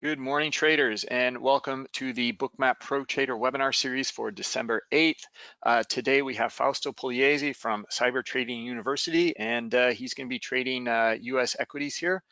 Good morning, traders, and welcome to the Bookmap Pro Trader webinar series for December 8th. Uh, today we have Fausto Pugliese from Cyber Trading University, and uh, he's going to be trading uh, U.S. equities here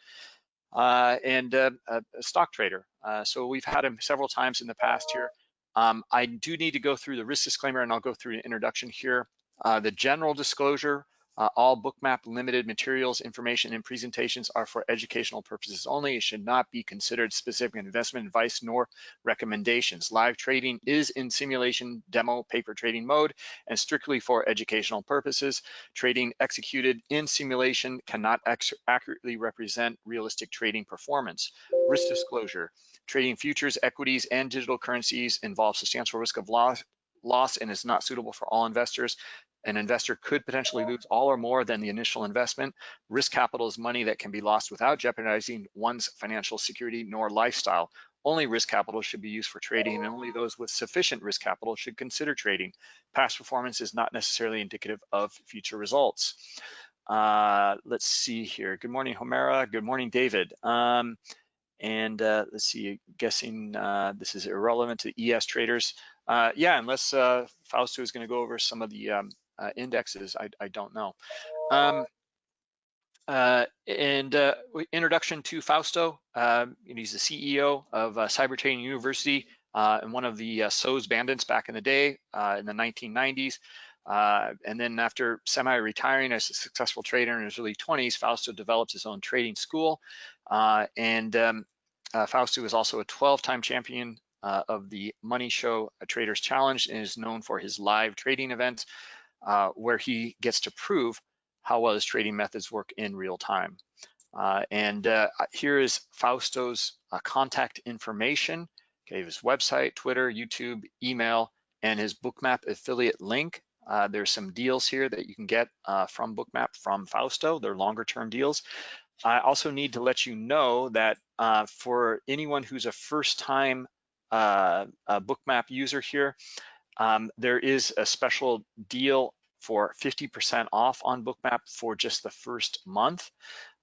uh, and uh, a stock trader. Uh, so we've had him several times in the past here. Um, I do need to go through the risk disclaimer, and I'll go through an introduction here. the general disclosure uh, all bookmap limited materials, information, and presentations are for educational purposes only. It should not be considered specific investment advice nor recommendations. Live trading is in simulation demo paper trading mode and strictly for educational purposes. Trading executed in simulation cannot accurately represent realistic trading performance. Risk disclosure. Trading futures, equities, and digital currencies involves substantial risk of loss, loss and is not suitable for all investors. An investor could potentially lose all or more than the initial investment. Risk capital is money that can be lost without jeopardizing one's financial security nor lifestyle. Only risk capital should be used for trading and only those with sufficient risk capital should consider trading. Past performance is not necessarily indicative of future results. Uh, let's see here. Good morning, Homera. Good morning, David. Um, and uh, let's see, guessing uh, this is irrelevant to ES traders. Uh, yeah, unless uh, Fausto is going to go over some of the um, uh, indexes, I, I, don't know. Um, uh, and uh, introduction to Fausto, um, he's the CEO of uh, Cyber Trading University and one of the SOES bandits back in the day in the 1990s. and then after semi-retiring as a successful trader in his early 20s, Fausto developed his own trading school. and um, Fausto is also a 12-time champion uh, of the Money Show a Traders Challenge and is known for his live trading events uh, where he gets to prove how well his trading methods work in real time. Uh, and uh, here is Fausto's uh, contact information, okay, his website, Twitter, YouTube, email, and his Bookmap affiliate link. Uh, there's some deals here that you can get from Bookmap from Fausto. They're longer term deals. I also need to let you know that for anyone who's a first time uh, bookmap user here, um, there is a special deal for 50% off on bookmap for just the first month.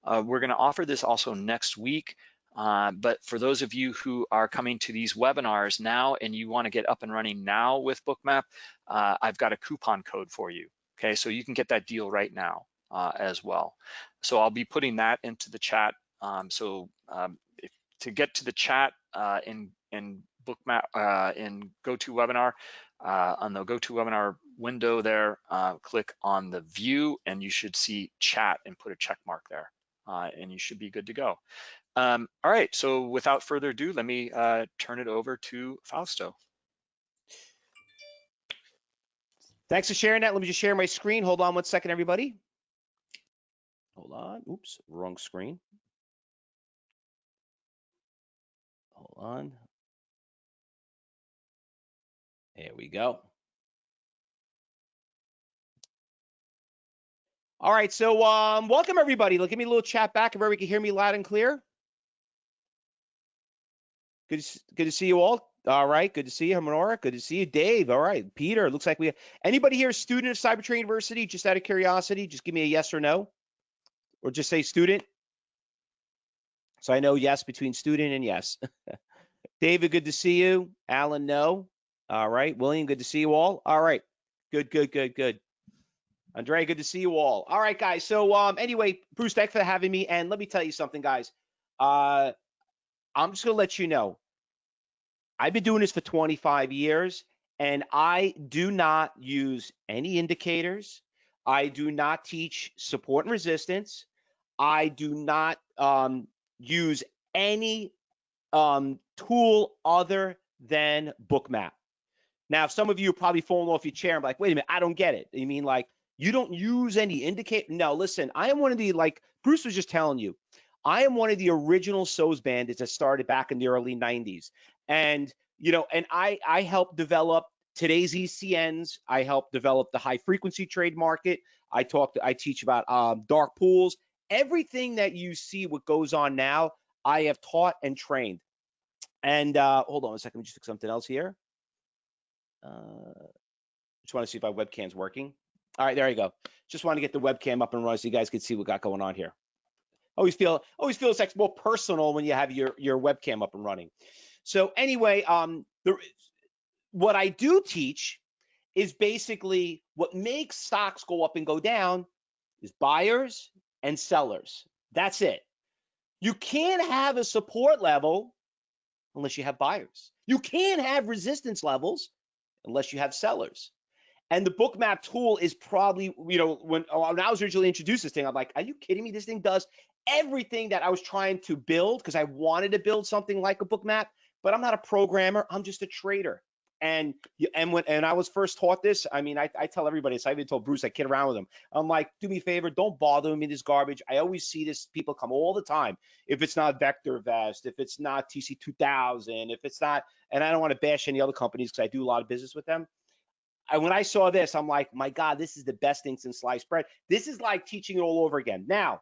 Uh, we're gonna offer this also next week, uh, but for those of you who are coming to these webinars now and you wanna get up and running now with bookmap, uh, I've got a coupon code for you. Okay, so you can get that deal right now uh, as well. So I'll be putting that into the chat. Um, so um, if, to get to the chat uh, in, in bookmap uh, in GoToWebinar. Uh, on the GoToWebinar window there, uh, click on the view and you should see chat and put a check mark there uh, and you should be good to go. Um, all right, so without further ado, let me uh, turn it over to Fausto. Thanks for sharing that. Let me just share my screen. Hold on one second, everybody. Hold on. Oops, wrong screen. Hold on. There we go. All right, so um, welcome everybody. Look, give me a little chat back if everybody can hear me loud and clear. Good, to, good to see you all. All right, good to see you, Honora. Good to see you, Dave. All right, Peter. Looks like we have anybody here student of Cyber Trading University? Just out of curiosity, just give me a yes or no, or just say student. So I know yes between student and yes. David, good to see you. Alan, no. All right, William, good to see you all. All right, good, good, good, good. Andre, good to see you all. All right, guys. So um, anyway, Bruce, thanks for having me. And let me tell you something, guys. Uh, I'm just gonna let you know. I've been doing this for 25 years, and I do not use any indicators. I do not teach support and resistance. I do not um, use any um, tool other than Bookmap. Now, some of you are probably falling off your chair and like, wait a minute, I don't get it. You mean like you don't use any indicate? No, listen, I am one of the like Bruce was just telling you, I am one of the original SOES bandits that started back in the early 90s. And you know, and I I helped develop today's ECNs. I helped develop the high frequency trade market. I talked, I teach about um, dark pools. Everything that you see what goes on now, I have taught and trained. And uh, hold on a second, let me just fix something else here. Uh, just want to see if my webcam's working. All right, there you go. Just want to get the webcam up and running so you guys can see what got going on here. Always feel always feels like more personal when you have your your webcam up and running. So anyway, um, the, what I do teach is basically what makes stocks go up and go down is buyers and sellers. That's it. You can't have a support level unless you have buyers. You can't have resistance levels unless you have sellers. And the bookmap tool is probably, you know, when, oh, when I was originally introduced this thing, I'm like, are you kidding me? This thing does everything that I was trying to build because I wanted to build something like a bookmap, but I'm not a programmer. I'm just a trader. And and when and I was first taught this, I mean, I, I tell everybody this. I even told Bruce, I kid around with him. I'm like, do me a favor, don't bother me this garbage. I always see this people come all the time. If it's not VectorVest, if it's not TC 2000, if it's not, and I don't want to bash any other companies because I do a lot of business with them. I, when I saw this, I'm like, my God, this is the best thing since sliced bread. This is like teaching it all over again. Now,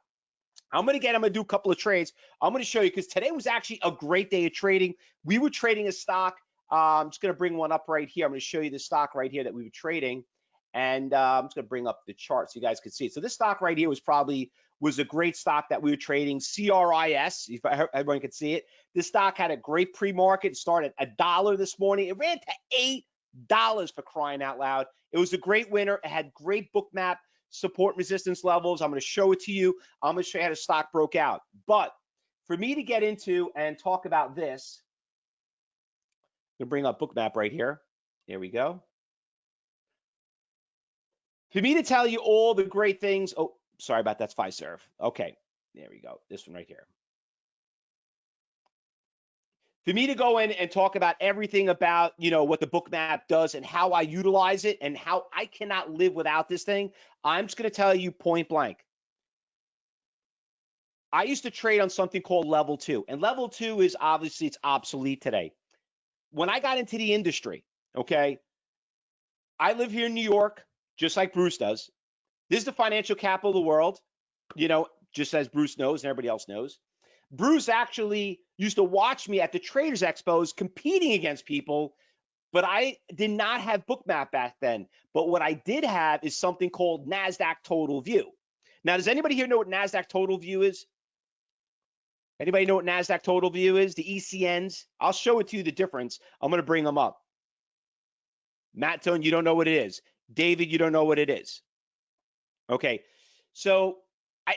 I'm to get, I'm to do a couple of trades. I'm to show you because today was actually a great day of trading. We were trading a stock. I'm just going to bring one up right here. I'm going to show you the stock right here that we were trading. And uh, I'm just going to bring up the chart so you guys can see it. So this stock right here was probably was a great stock that we were trading. CRIS, if everyone can see it. This stock had a great pre-market. Started a dollar this morning. It ran to eight dollars for crying out loud. It was a great winner. It had great book map support resistance levels. I'm going to show it to you. I'm going to show you how the stock broke out. But for me to get into and talk about this, To bring up bookmap right here. There we go. For me to tell you all the great things, oh, sorry about that, that's Fiserv. Okay, there we go. This one right here for me to go in and talk about everything about you know what the bookmap does and how I utilize it and how I cannot live without this thing, I'm just going to tell you point blank. I used to trade on something called level 2 and level 2 is obviously it's obsolete today. When I got into the industry, okay? I live here in New York just like Bruce does. This is the financial capital of the world, you know, just as Bruce knows and everybody else knows. Bruce actually used to watch me at the Traders Expos competing against people, but I did not have Bookmap back then. But what I did have is something called NASDAQ Total View. Now, does anybody here know what NASDAQ Total View is? Anybody know what NASDAQ Total View is? The ECNs? I'll show it to you the difference. I'm going to bring them up. Matt Tone, you don't know what it is. David, you don't know what it is. Okay. So I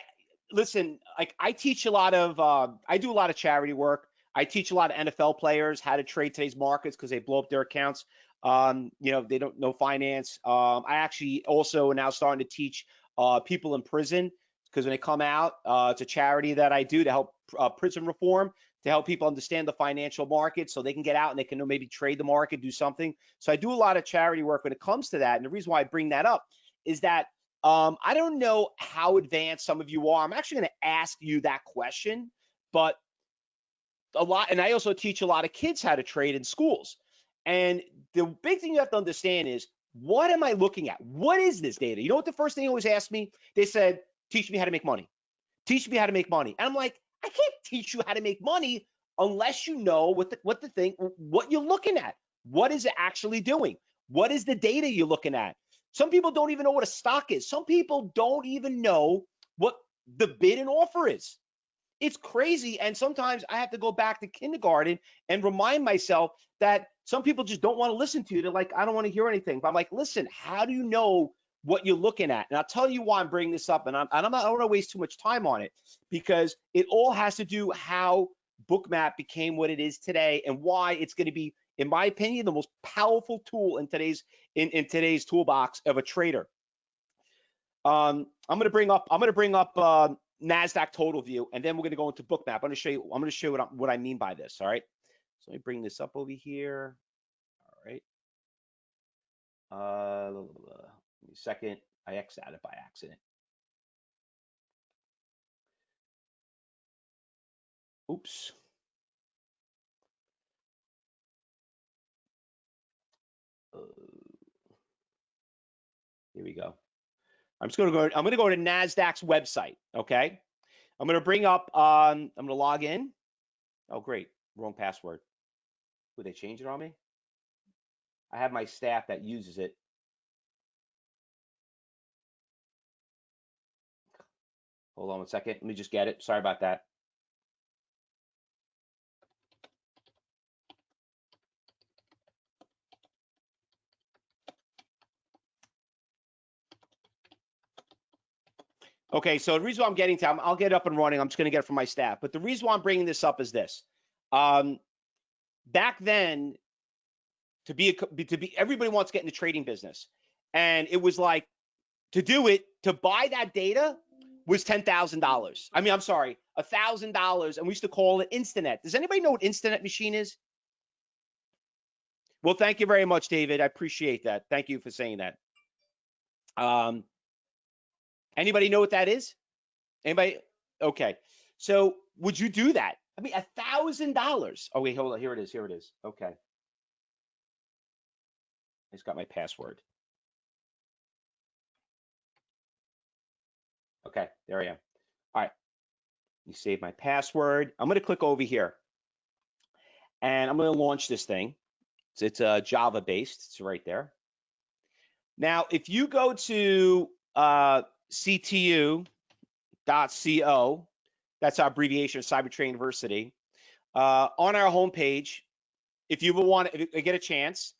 listen, like I teach a lot of, uh, I do a lot of charity work. I teach a lot of NFL players how to trade today's markets because they blow up their accounts. Um, you know, they don't know finance. Um, I actually also now starting to teach uh, people in prison because when they come out, uh, it's a charity that I do to help uh, prison reform to help people understand the financial market so they can get out and they can maybe trade the market, do something. So I do a lot of charity work when it comes to that. And the reason why I bring that up is that um, I don't know how advanced some of you are. I'm actually going to ask you that question, but a lot, and I also teach a lot of kids how to trade in schools. And the big thing you have to understand is what am I looking at? What is this data? You know what the first thing they always ask me? They said, teach me how to make money. Teach me how to make money. And I'm like, I can't teach you how to make money unless you know what the, what the thing, what you're looking at. What is it actually doing? What is the data you're looking at? Some people don't even know what a stock is. Some people don't even know what the bid and offer is. It's crazy. And sometimes I have to go back to kindergarten and remind myself that some people just don't want to listen to you. They're like, I don't want to hear anything. But I'm like, listen, how do you know what you're looking at? And I'll tell you why I'm bringing this up. And I'm, and I'm not, I don't want to waste too much time on it because it all has to do how Bookmap became what it is today and why it's going to be in my opinion, the most powerful tool in today's in, in today's toolbox of a trader. Um, I'm going to bring up I'm going to bring up uh, Nasdaq Total View, and then we're going to go into Bookmap. I'm going to show you I'm going to show you what, I, what I mean by this. All right. So let me bring this up over here. All right. Uh, blah, blah, blah. Second. I X out it by accident. Oops. Here we go. I'm just going to go. I'm going to go to Nasdaq's website. Okay. I'm going to bring up. Um, I'm going to log in. Oh, great. Wrong password. Would they change it on me? I have my staff that uses it. Hold on one second. Let me just get it. Sorry about that. Okay, so the reason why I'm getting to, I'll get up and running. I'm just going to get it from my staff. But the reason why I'm bringing this up is this. Um, back then, to be a, to be everybody wants to get in the trading business, and it was like to do it to buy that data was ten thousand dollars. I mean, I'm sorry, a thousand dollars, and we used to call it Instinet. Does anybody know what Instinet machine is? Well, thank you very much, David. I appreciate that. Thank you for saying that. Um, Anybody know what that is? Anybody? Okay. So would you do that? I mean, a thousand dollars. Oh wait, hold on. Here it is. Here it is. Okay. I just got my password. Okay, there I am. All right. You save my password. I'm going to click over here, and I'm going to launch this thing. So it's uh, Java based. It's right there. Now, if you go to uh, ctu.co. That's our abbreviation of Cybertrain University. Uh, on our homepage, if you want, you get a chance,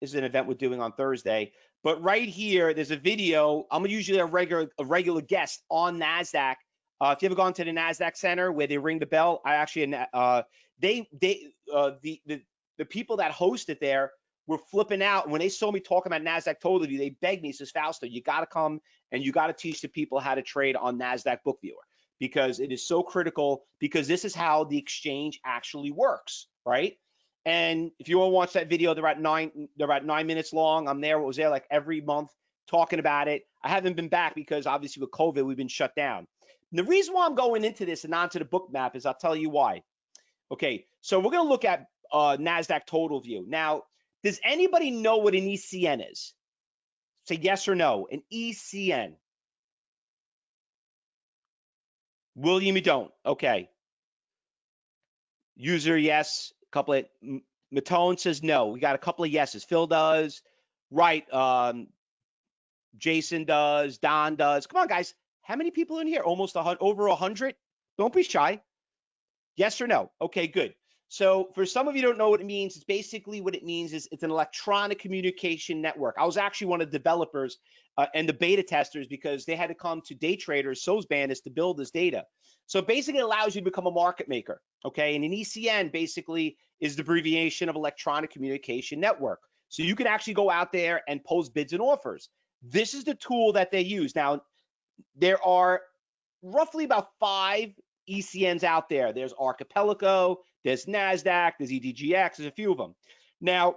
this is an event we're doing on Thursday. But right here, there's a video. I'm usually a regular a regular guest on Nasdaq. Uh, if you ever gone to the Nasdaq Center where they ring the bell, I actually uh, they they uh, the the the people that host it there were flipping out. When they saw me talking about NASDAQ Total View, they begged me, says, Fausto, you got to come and you got to teach the people how to trade on NASDAQ Book Viewer because it is so critical because this is how the exchange actually works, right? And if you want to watch that video, they're about nine, they're about nine minutes long. I'm there, I was there like every month talking about it. I haven't been back because obviously with COVID, we've been shut down. And the reason why I'm going into this and onto the book map is I'll tell you why. Okay, so we're going to look at uh, NASDAQ Total View. Now, does anybody know what an ECN is? Say yes or no. An ECN. William, you don't. Okay. User, yes. Couple of Matone says no. We got a couple of yeses. Phil does. Right. Um, Jason does. Don does. Come on, guys. How many people in here? Almost a hundred, over a hundred. Don't be shy. Yes or no? Okay, good. So for some of you don't know what it means, it's basically what it means is it's an electronic communication network. I was actually one of the developers uh, and the beta testers because they had to come to day traders, SOES bandits to build this data. So basically allows you to become a market maker, okay? And an ECN basically is the abbreviation of electronic communication network. So you can actually go out there and post bids and offers. This is the tool that they use. Now, there are roughly about five ECNs out there. There's Archipelago, there's NASDAQ, there's EDGX, there's a few of them. Now,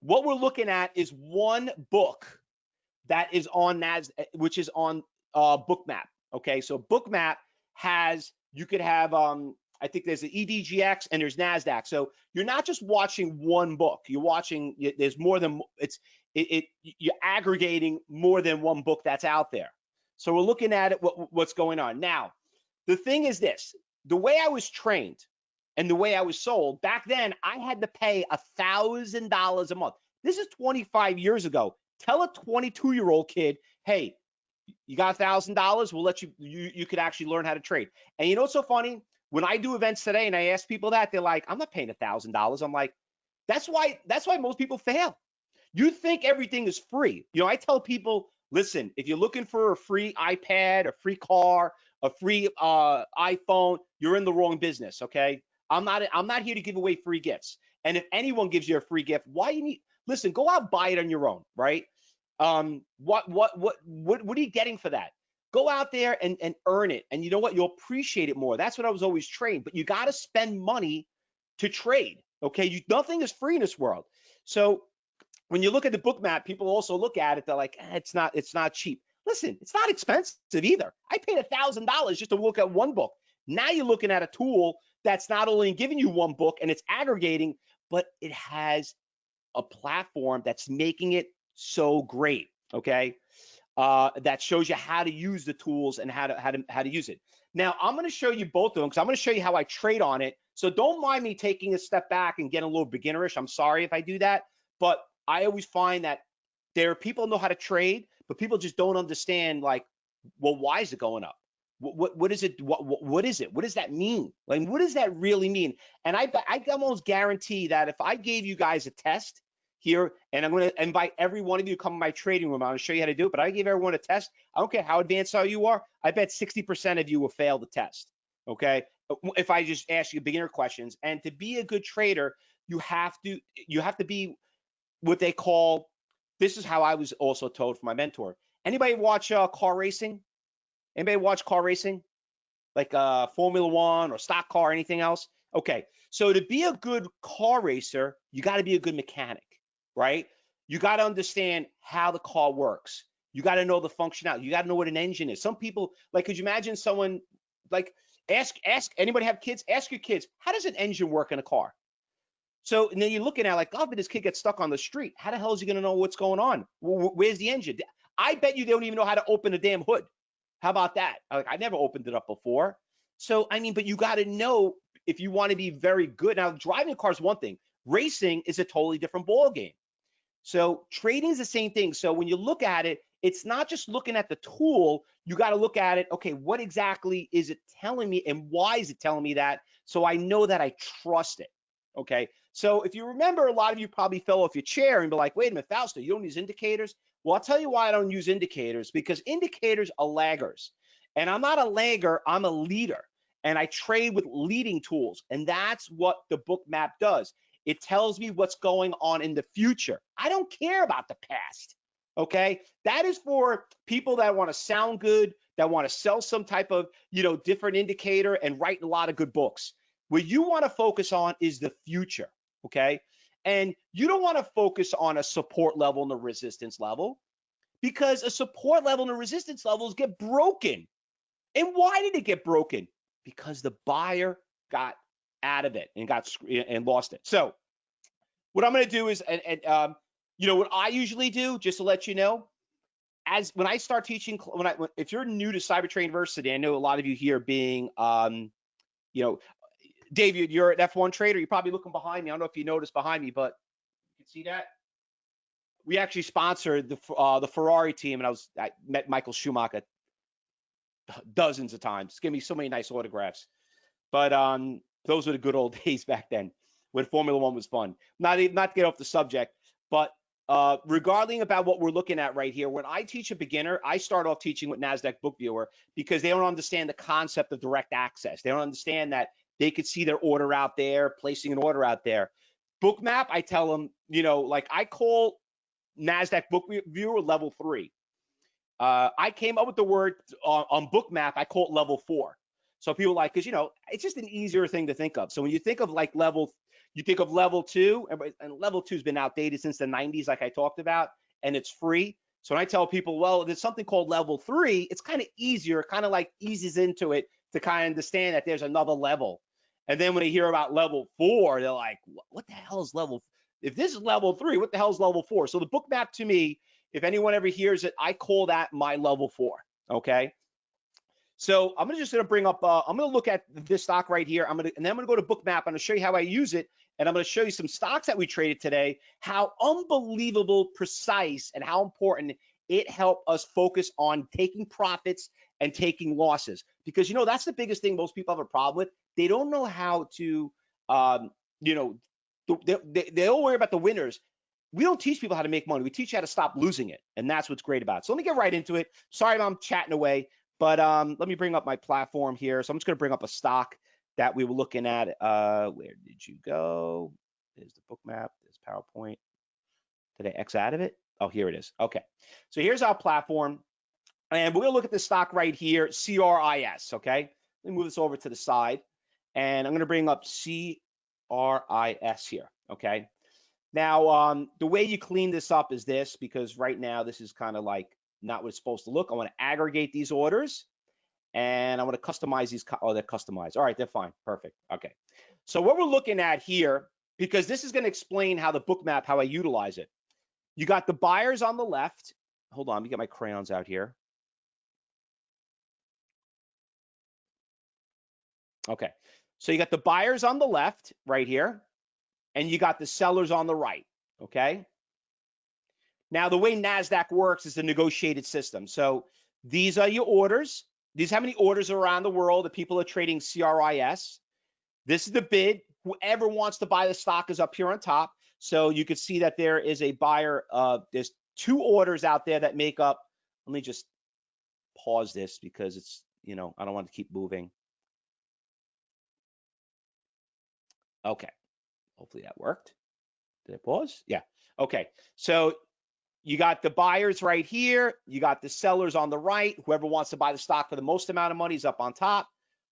what we're looking at is one book that is on NASDAQ, which is on uh, Bookmap. Okay, so Bookmap has, you could have, um, I think there's the EDGX and there's NASDAQ. So you're not just watching one book, you're watching, there's more than, it's, it, it you're aggregating more than one book that's out there. So we're looking at it, what, what's going on. Now, the thing is this, the way I was trained, and the way I was sold back then, I had to pay a thousand dollars a month. This is 25 years ago. Tell a 22 year old kid, hey, you got a thousand dollars, we'll let you, you, you could actually learn how to trade. And you know what's so funny? When I do events today and I ask people that, they're like, I'm not paying a thousand dollars. I'm like, that's why, that's why most people fail. You think everything is free. You know, I tell people, listen, if you're looking for a free iPad, a free car, a free uh, iPhone, you're in the wrong business. Okay. I'm not I'm not here to give away free gifts. And if anyone gives you a free gift, why you need listen, go out buy it on your own, right? Um, what what what what what are you getting for that? Go out there and, and earn it. And you know what? You'll appreciate it more. That's what I was always trained. But you got to spend money to trade. Okay. You nothing is free in this world. So when you look at the book map, people also look at it, they're like, eh, it's not, it's not cheap. Listen, it's not expensive either. I paid a thousand dollars just to look at one book. Now you're looking at a tool that's not only giving you one book and it's aggregating, but it has a platform that's making it so great. Okay. Uh, that shows you how to use the tools and how to how to how to use it. Now I'm going to show you both of them because I'm going to show you how I trade on it. So don't mind me taking a step back and getting a little beginnerish. I'm sorry if I do that, but I always find that there are people know how to trade, but people just don't understand like, well, why is it going up? What, what, what is it? What, what, what is it? What does that mean? Like, what does that really mean? And I, I almost guarantee that if I gave you guys a test here, and I'm going to invite every one of you to come to my trading room, I'm going to show you how to do it. But I give everyone a test. I don't care how advanced how you are. I bet 60% of you will fail the test. Okay, if I just ask you beginner questions, and to be a good trader, you have to you have to be what they call. This is how I was also told from my mentor. Anybody watch uh, car racing? Anybody watch car racing? Like uh, Formula One or stock car, or anything else? Okay, so to be a good car racer, you got to be a good mechanic, right? You got to understand how the car works. You got to know the functionality. You got to know what an engine is. Some people, like, could you imagine someone, like, ask, ask anybody have kids? Ask your kids, how does an engine work in a car? So and then you're looking at like, oh, but this kid gets stuck on the street. How the hell is he going to know what's going on? Where's the engine? I bet you they don't even know how to open a damn hood. How about that? Like I never opened it up before. So I mean, but you got to know if you want to be very good. Now, driving a car is one thing. Racing is a totally different ball game. So trading is the same thing. So when you look at it, it's not just looking at the tool. You got to look at it. Okay, what exactly is it telling me, and why is it telling me that? So I know that I trust it. Okay. So if you remember, a lot of you probably fell off your chair and be like, wait a minute, Fausto, you don't use indicators? Well, I'll tell you why I don't use indicators because indicators are laggers. And I'm not a lagger, I'm a leader. And I trade with leading tools. And that's what the book map does. It tells me what's going on in the future. I don't care about the past. Okay. That is for people that want to sound good, that want to sell some type of, you know, different indicator and write a lot of good books. What you want to focus on is the future. Okay. And you don't want to focus on a support level and a resistance level because a support level and a resistance levels get broken. And why did it get broken? Because the buyer got out of it and got and lost it. So what I'm going to do is, and, and um, you know, what I usually do, just to let you know, as when I start teaching, when I, if you're new to Cybertrade University, I know a lot of you here being, um, you know, David, you're an F1 trader. You're probably looking behind me. I don't know if you noticed behind me, but you can see that. We actually sponsored the uh, the Ferrari team, and I was I met Michael Schumacher dozens of times. Give me so many nice autographs. But um, those were the good old days back then when Formula One was fun. Not not to get off the subject, but uh, regarding about what we're looking at right here, when I teach a beginner, I start off teaching with NASDAQ Book Viewer because they don't understand the concept of direct access. They don't understand that they could see their order out there, placing an order out there. Bookmap, I tell them, you know, like I call NASDAQ Book Viewer level three. Uh, I came up with the word on, on Bookmap, I call it level four. So people like, because, you know, it's just an easier thing to think of. So when you think of like level, you think of level two, and level two has been outdated since the 90s, like I talked about, and it's free. So when I tell people, well, there's something called level three, it's kind of easier, kind of like eases into it to kind of understand that there's another level. And then when they hear about level four, they're like, what the hell is level? If this is level three, what the hell is level four? So the book map to me, if anyone ever hears it, I call that my level four. Okay. So I'm gonna just gonna bring up. Uh, I'm gonna look at this stock right here. I'm gonna and then I'm gonna go to Bookmap. I'm gonna show you how I use it, and I'm gonna show you some stocks that we traded today. How unbelievable precise and how important it helped us focus on taking profits and taking losses because you know that's the biggest thing most people have a problem with they don't know how to um, you know they, they, they all worry about the winners we don't teach people how to make money we teach you how to stop losing it and that's what's great about it so let me get right into it sorry i'm chatting away but um, let me bring up my platform here so i'm just going to bring up a stock that we were looking at uh, where did you go there's the book map. there's powerpoint did i x out of it oh here it is okay so here's our platform and we're gonna look at the stock right here, CRIS, okay? Let me move this over to the side. And I'm gonna bring up CRIS here, okay? Now, um, the way you clean this up is this, because right now this is kind of like not what it's supposed to look. I wanna aggregate these orders and I wanna customize these, oh, they're customized. All right, they're fine, perfect, okay. So what we're looking at here, because this is gonna explain how the book map, how I utilize it. You got the buyers on the left. Hold on, let me get my crayons out here. Okay, so you got the buyers on the left right here, and you got the sellers on the right, okay? Now, the way NASDAQ works is a negotiated system. So these are your orders. these how many orders around the world that people are trading CRIS. This is the bid. Whoever wants to buy the stock is up here on top. So you can see that there is a buyer. Uh, there's two orders out there that make up. Let me just pause this because it's you know I don't want to keep moving. Okay, hopefully that worked. Did it pause? Yeah. Okay. So you got the buyers right here. You got the sellers on the right. Whoever wants to buy the stock for the most amount of money is up on top.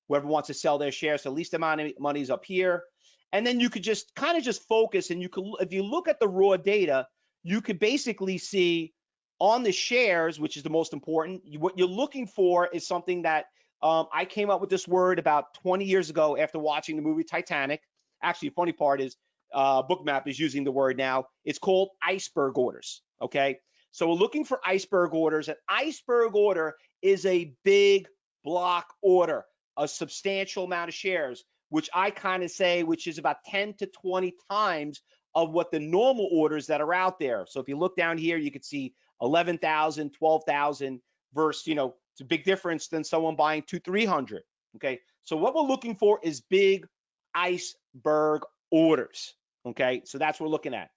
Whoever wants to sell their shares the least amount of money is up here. And then you could just kind of just focus and you could, if you look at the raw data, you could basically see on the shares, which is the most important, what you're looking for is something that um, I came up with this word about 20 years ago after watching the movie Titanic. Actually, the funny part is uh, Bookmap is using the word now. It's called iceberg orders. Okay. So we're looking for iceberg orders. An iceberg order is a big block order, a substantial amount of shares, which I kind of say, which is about 10 to 20 times of what the normal orders that are out there. So if you look down here, you could see 11,000, 12,000 versus, you know, it's a big difference than someone buying two, 300. Okay. So what we're looking for is big iceberg orders. Okay. So that's what we're looking at.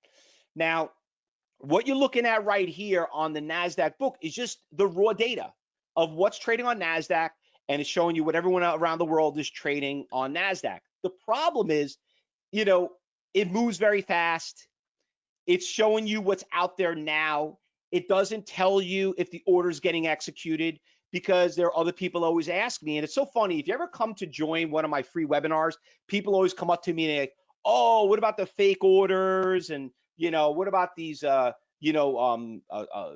Now, what you're looking at right here on the NASDAQ book is just the raw data of what's trading on NASDAQ and it's showing you what everyone around the world is trading on NASDAQ. The problem is, you know, it moves very fast. It's showing you what's out there now. It doesn't tell you if the order is getting executed because there are other people always ask me. And it's so funny. If you ever come to join one of my free webinars, people always come up to me and they're like, oh, what about the fake orders? And you know, what about these, uh, you know, um, uh, uh,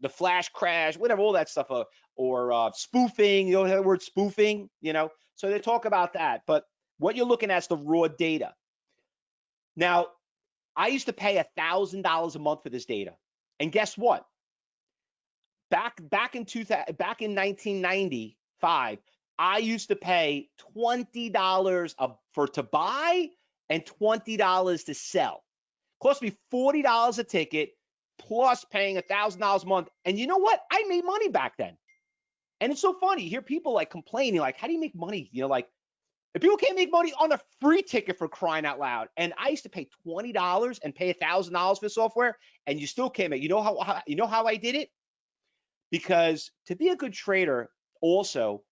the flash crash, whatever, all that stuff, uh, or uh, spoofing, you know, the word spoofing, you know. So they talk about that. But what you're looking at is the raw data. Now, I used to pay a thousand dollars a month for this data, and guess what? Back back in 2000, back in 1995, I used to pay twenty dollars for to buy and twenty dollars to sell. Cost me $40 a ticket plus paying $1,000 a month. And you know what? I made money back then. And it's so funny. You hear people like complaining, like, how do you make money? You know, like, if people can't make money on a free ticket for crying out loud, and I used to pay twenty dollars and pay a thousand dollars for software, and you still can't make. You know how, how you know how I did it? Because to be a good trader, also,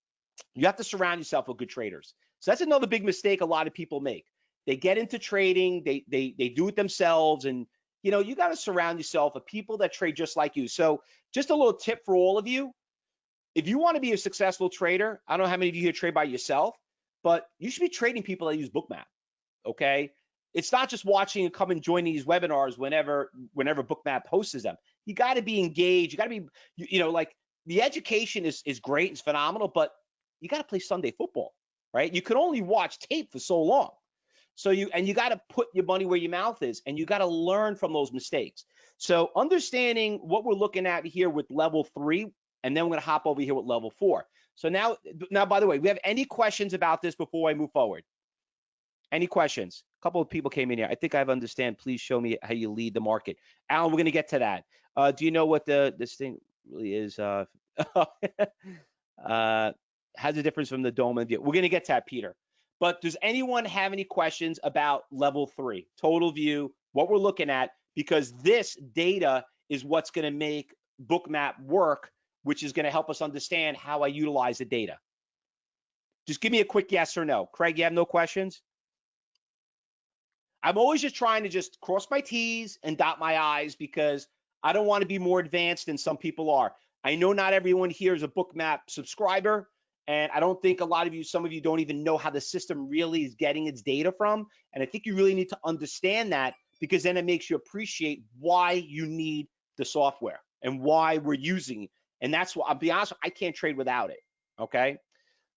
you have to surround yourself with good traders. So that's another big mistake a lot of people make they get into trading, they they they do it themselves, and you know you got to surround yourself with people that trade just like you. So just a little tip for all of you: if you want to be a successful trader, I don't know how many of you here trade by yourself, but you should be trading people that use Bookmap. Okay, it's not just watching and come and joining these webinars whenever whenever Bookmap hosts them. You got to be engaged. You got to be you, you know like the education is is great, it's phenomenal, but you got to play Sunday football, right? You can only watch tape for so long. So you and you got to put your money where your mouth is, and you got to learn from those mistakes. So understanding what we're looking at here with level three, and then we're gonna hop over here with level four. So now, now by the way, we have any questions about this before I move forward? Any questions? A couple of people came in here. I think I've understand. Please show me how you lead the market. Alan, we're gonna get to that. Uh, do you know what the this thing really is? Uh, uh, has a difference from the dome and view. We're gonna get to that, Peter. But does anyone have any questions about level three, total view, what we're looking at? Because this data is what's going to make Bookmap work, which is going to help us understand how I utilize the data. Just give me a quick yes or no. Craig, you have no questions? I'm always just trying to just cross my T's and dot my I's because I don't want to be more advanced than some people are. I know not everyone here is a Bookmap subscriber, and I don't think a lot of you, some of you don't even know how the system really is getting its data from. And I think you really need to understand that because then it makes you appreciate why you need the software and why we're using it. And that's why I'll be honest, I can't trade without it. Okay.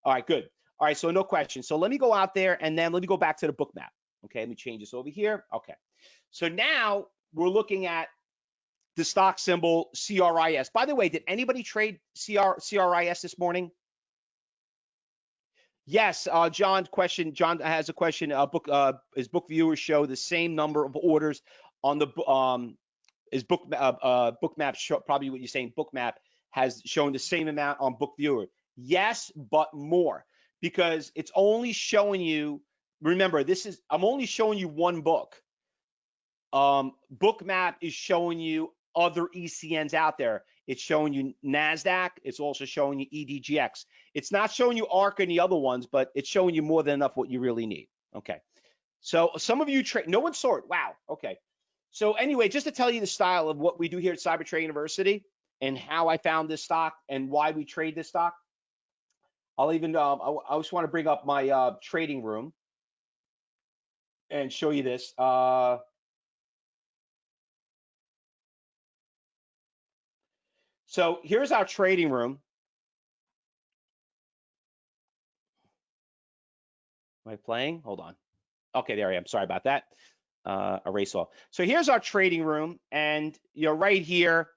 All right, good. All right, so no questions. So let me go out there and then let me go back to the book map. Okay, let me change this over here. Okay. So now we're looking at the stock symbol CRIS. By the way, did anybody trade CR, CRIS this morning? Yes, uh, John. Question. John has a question. Uh, book. Uh, his book viewers show the same number of orders on the um. His book. Uh, uh book map. Show, probably what you're saying. Book map has shown the same amount on book viewer. Yes, but more because it's only showing you. Remember, this is I'm only showing you one book. Um, book map is showing you other ECNs out there. It's showing you NASDAQ. It's also showing you EDGX. It's not showing you ARC and the other ones, but it's showing you more than enough what you really need. Okay. So some of you trade, no one saw it. Wow. Okay. So anyway, just to tell you the style of what we do here at CyberTrade University and how I found this stock and why we trade this stock. I'll even, um, I, I, just want to bring up my uh, trading room and show you this. Uh, So here's our trading room. Am I playing? Hold on. Okay, there I am. Sorry about that. Uh, erase all. So here's our trading room, and you know, right here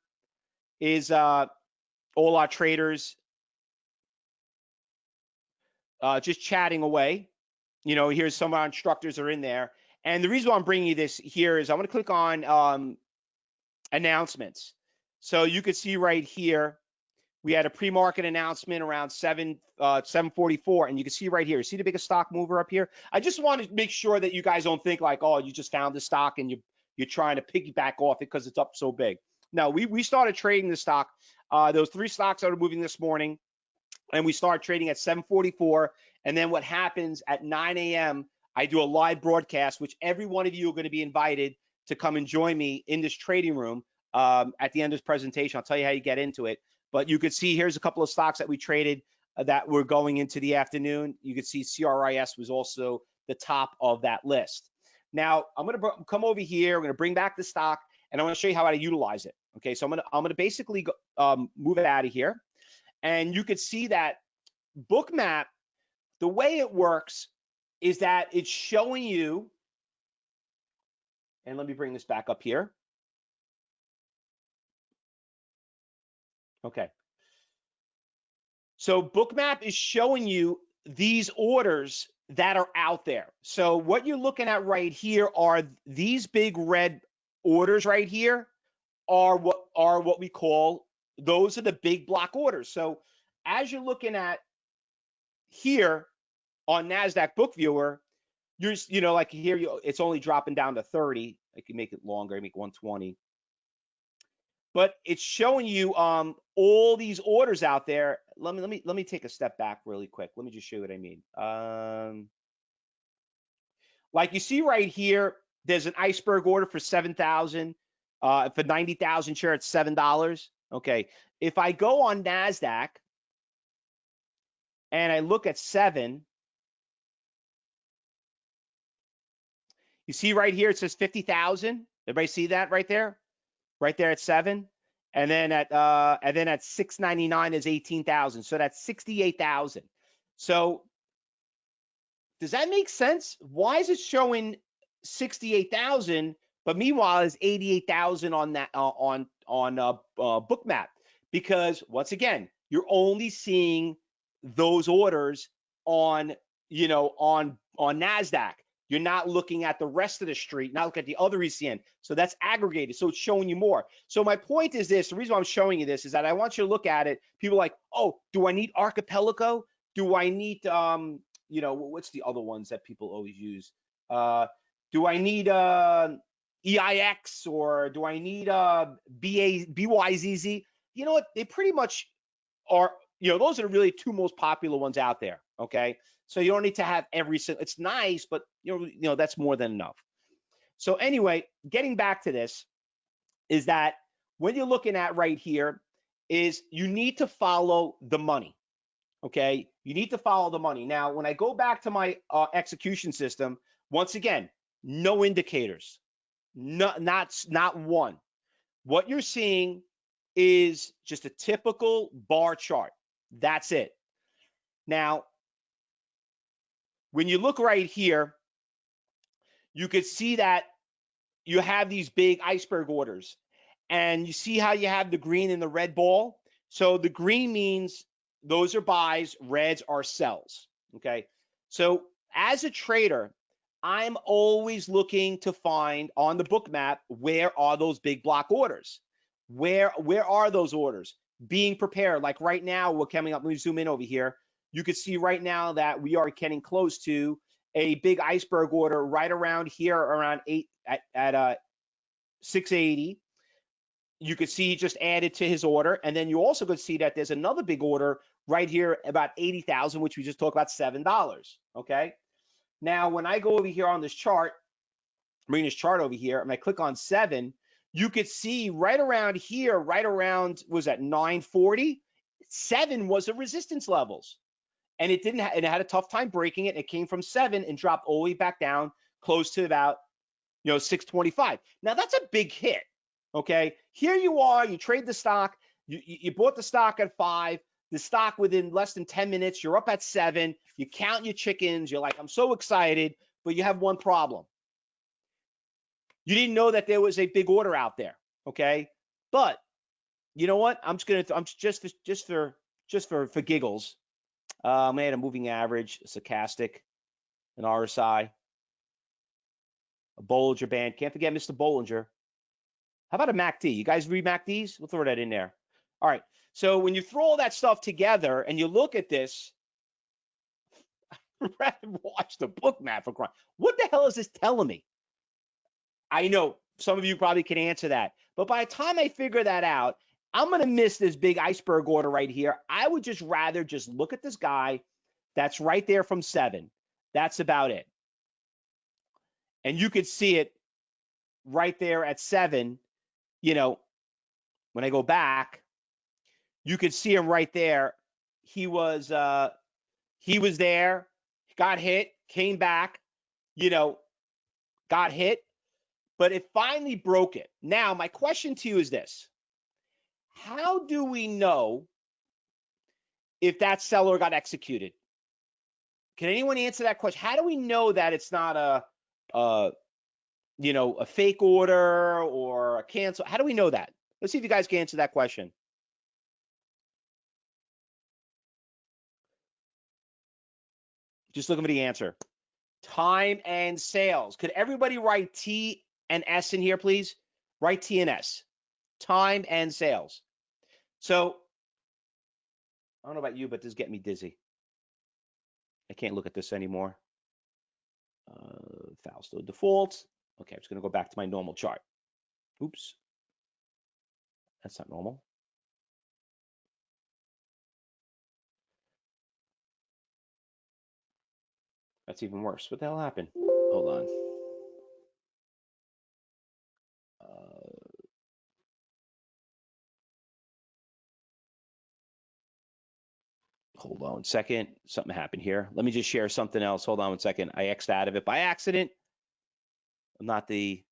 is uh, all our traders uh, just chatting away. You know, here's some of our instructors are in there. And the reason why I'm bringing you this here is I'm going to click on um, announcements. So you could see right here, we had a pre-market announcement around 7 uh, 744 and you can see right here. See the biggest stock mover up here? I just want to make sure that you guys don't think like oh you just found the stock and you you're trying to piggyback off it because it's up so big. No we we started trading the stock uh those three stocks that are moving this morning and we start trading at 744 and then what happens at 9 a.m i do a live broadcast which every one of you are going to be invited to come and join me in this trading room um, at the end of this presentation. I'll tell you how you get into it. But you could see here's a couple of stocks that we traded uh, that were going into the afternoon. You could see CRIS was also the top of that list. Now I'm going to come over here. I'm going to bring back the stock, and I'm going to show you how to utilize it. Okay, so I'm going to I'm going to basically go, um, move it out of here, and you could see that Bookmap. The way it works is that it's showing you, and let me bring this back up here. Okay. So Bookmap is showing you these orders that are out there. So what you're looking at right here are these big red orders right here are what are what we call those are the big block orders. So as you're looking at here on Nasdaq Book Viewer, you're you know like here you it's only dropping down to 30. I can make it longer, I make 120 but it's showing you um, all these orders out there. Let me let me let me take a step back really quick. Let me just show you what I mean. Um, like you see right here, there's an iceberg order for seven thousand. Uh, for ninety thousand share, it's seven dollars. Okay, if I go on Nasdaq and I look at seven, you see right here it says fifty thousand. Everybody see that right there? Right there at seven. And then at uh, and then at 699 is 18,000. So that's 68,000. So does that make sense? Why is it showing 68,000, but meanwhile is 88,000 on that uh, on on uh, uh, Bookmap? Because once again, you're only seeing those orders on you know on on Nasdaq. You're not looking at the rest of the street, not looking at the other ECN. So that's aggregated. So it's showing you more. So my point is this, the reason I'm showing you this is that I want you to look at it. People like, oh, do I need Archipelago? Do I need, um, you know, what's the other ones that people always use? Uh, do I need uh, EIX or do I need uh, BYZZ? You know what? They pretty much are, you know, those are really two most popular ones out there. Okay. So you don't need to have every single, it's nice, but you know, you know, that's more than enough. So anyway, getting back to this is that when you're looking at right here is you need to follow the money. Okay. You need to follow the money. Now, when I go back to my uh, execution system, once again, no indicators, no, not, not one. What you're seeing is just a typical bar chart. That's it. Now, when you look right here, you could see that you have these big iceberg orders and you see how you have the green and the red ball. So the green means those are buys, reds are sells. Okay. So as a trader, I'm always looking to find on the book map where are those big block orders? Where where are those orders? Being prepared. Like right now, we're coming up. Let me zoom in over here. You can see right now that we are getting close to a big iceberg order right around here, around eight at, at uh 680. You could see just added to his order, and then you also could see that there's another big order right here about 80,000, which we just talked about seven dollars. Okay. Now, when I go over here on this chart, bring this chart over here, and I click on seven, you could see right around here, right around was that 940, seven was the resistance levels, and it didn't. Ha- it had a tough time breaking it. It came from seven and dropped all the way back down, close to about you know 625. Now that's a big hit. Okay, here you are. You trade the stock. You you bought the stock at five. The stock within less than 10 minutes, you're up at seven. You count your chickens. You're like, I'm so excited, but you have one problem you didn't know that there was a big order out there, okay? But you know what? I'm just gonna. I'm just for, just for just for for giggles. Uh, I'm gonna add a moving average, a stochastic, an RSI, a Bollinger Band. Can't forget Mr. Bollinger. How about a MACD? You guys read MACDs? We'll throw that in there. All right. So when you throw all that stuff together and you look at this, I'd rather watch the Bookmap for crying. What the hell is this telling me? I know some of you probably can answer that. But by the time I figure that out, I'm going to miss this big iceberg order right here. I would just rather just look at this guy that's right there from seven. That's about it. And you could see it right there at seven. You know, when I go back, you could see him right there. He was uh he was there, got hit, came back, you know, got hit, but it finally broke it. Now, my question to you is this How do we know if that seller got executed? Can anyone answer that question? How do we know that it's not a, a you know, a fake order or a cancel? How do we know that? Let's see if you guys can answer that question. Just looking for the answer. Time and sales. Could everybody write T and S in here, please. Write T and S, time and sales. So I don't know about you, but this is getting me dizzy. I can't look at this anymore. Uh, Fausto default. Okay, I'm just going to go back to my normal chart. Oops. That's not normal. That's even worse. What the hell happened? Hold on. Hold on second. Something happened here. Let me just share something else. Hold on one second. I X'd out of it by accident. I'm not the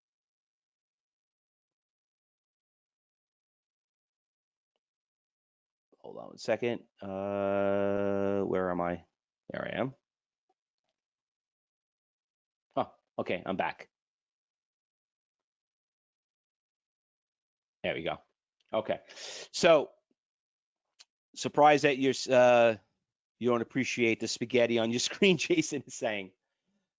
hold on one second. Uh, where am I? There I am. Oh, okay, I'm back. There we go. Okay, so surprised that you're uh, you don't appreciate the spaghetti on your screen. Jason is saying,